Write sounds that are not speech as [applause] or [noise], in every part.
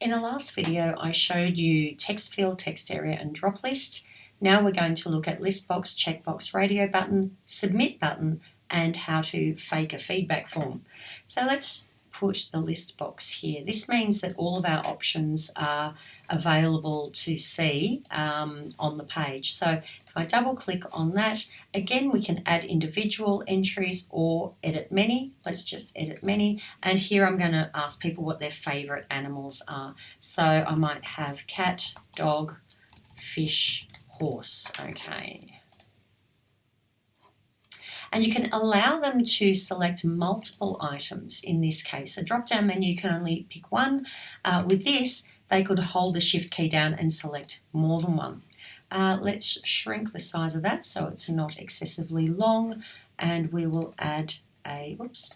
In the last video, I showed you text field, text area, and drop list. Now we're going to look at list box, checkbox, radio button, submit button, and how to fake a feedback form. So let's put the list box here. This means that all of our options are available to see um, on the page. So if I double click on that, again we can add individual entries or edit many. Let's just edit many. And here I'm going to ask people what their favourite animals are. So I might have cat, dog, fish, horse. Okay and you can allow them to select multiple items in this case. A drop-down menu can only pick one. Uh, with this, they could hold the shift key down and select more than one. Uh, let's shrink the size of that so it's not excessively long and we will add a, whoops,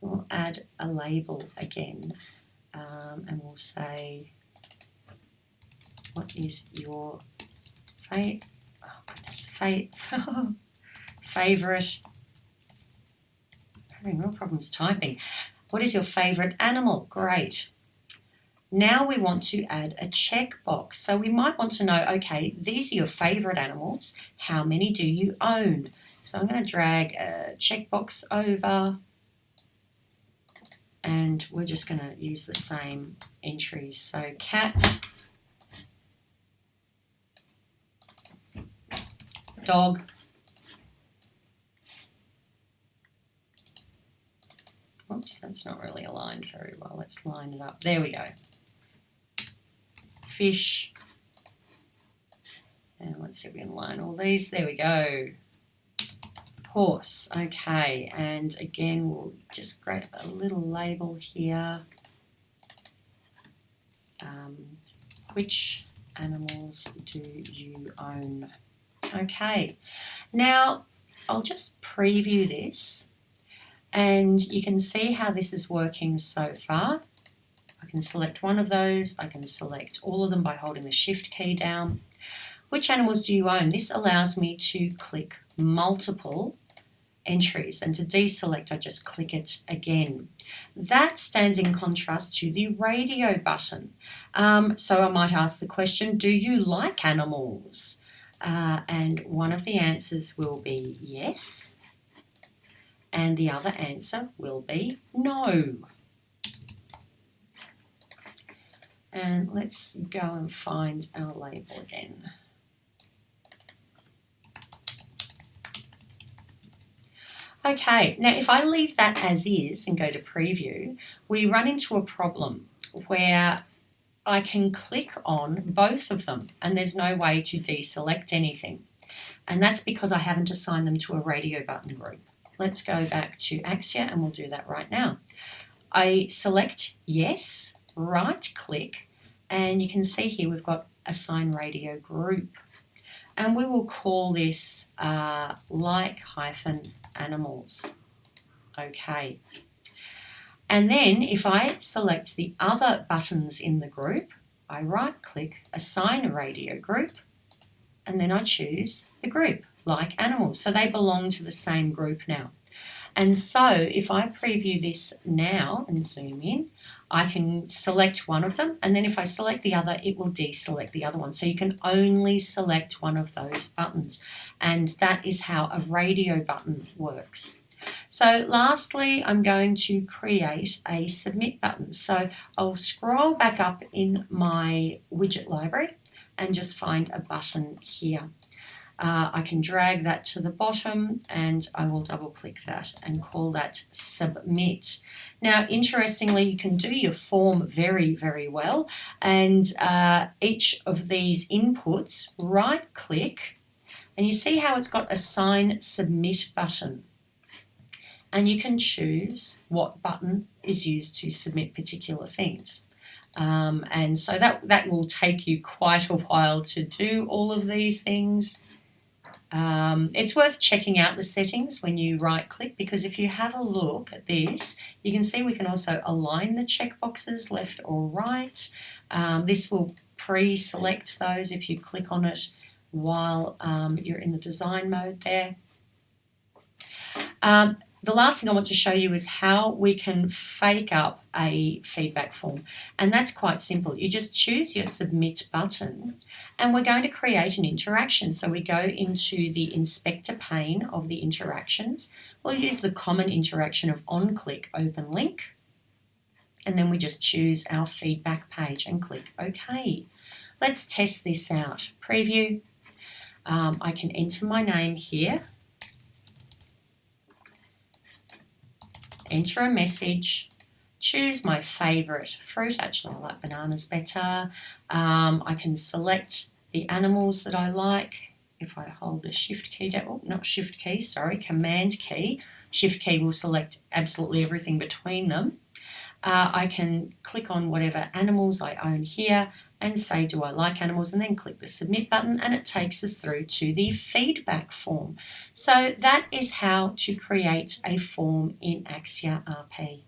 we'll add a label again um, and we'll say, what is your fate? Oh goodness, fate. [laughs] favourite, having real problems typing. What is your favourite animal? Great. Now we want to add a checkbox. So we might want to know, okay, these are your favourite animals. How many do you own? So I'm going to drag a checkbox over and we're just going to use the same entries. So cat, dog, Oops, that's not really aligned very well. Let's line it up. There we go. Fish. And let's see if we can line all these. There we go. Horse. Okay, and again, we'll just grab a little label here. Um, which animals do you own? Okay, now I'll just preview this and you can see how this is working so far. I can select one of those. I can select all of them by holding the shift key down. Which animals do you own? This allows me to click multiple entries and to deselect I just click it again. That stands in contrast to the radio button. Um, so I might ask the question, do you like animals? Uh, and one of the answers will be yes and the other answer will be no. And let's go and find our label again. Okay, now if I leave that as is and go to preview, we run into a problem where I can click on both of them and there's no way to deselect anything. And that's because I haven't assigned them to a radio button group. Let's go back to Axure and we'll do that right now. I select yes, right click, and you can see here we've got assign radio group. And we will call this uh, like hyphen animals. Okay. And then if I select the other buttons in the group, I right click assign radio group, and then I choose the group like animals. So they belong to the same group now. And so if I preview this now and zoom in, I can select one of them and then if I select the other it will deselect the other one so you can only select one of those buttons and that is how a radio button works. So lastly I'm going to create a submit button so I'll scroll back up in my widget library and just find a button here. Uh, I can drag that to the bottom and I will double click that and call that submit. Now interestingly you can do your form very very well and uh, each of these inputs right click and you see how it's got a sign submit button and you can choose what button is used to submit particular things. Um, and so that, that will take you quite a while to do all of these things. Um, it's worth checking out the settings when you right click because if you have a look at this you can see we can also align the checkboxes left or right. Um, this will pre-select those if you click on it while um, you're in the design mode there. The last thing I want to show you is how we can fake up a feedback form. And that's quite simple. You just choose your submit button and we're going to create an interaction. So we go into the inspector pane of the interactions. We'll use the common interaction of on click open link. And then we just choose our feedback page and click OK. Let's test this out. Preview. Um, I can enter my name here enter a message, choose my favourite fruit. Actually, I like bananas better. Um, I can select the animals that I like. If I hold the shift key down, oh, not shift key, sorry, command key. Shift key will select absolutely everything between them. Uh, I can click on whatever animals I own here and say, do I like animals? And then click the submit button and it takes us through to the feedback form. So that is how to create a form in Axure RP.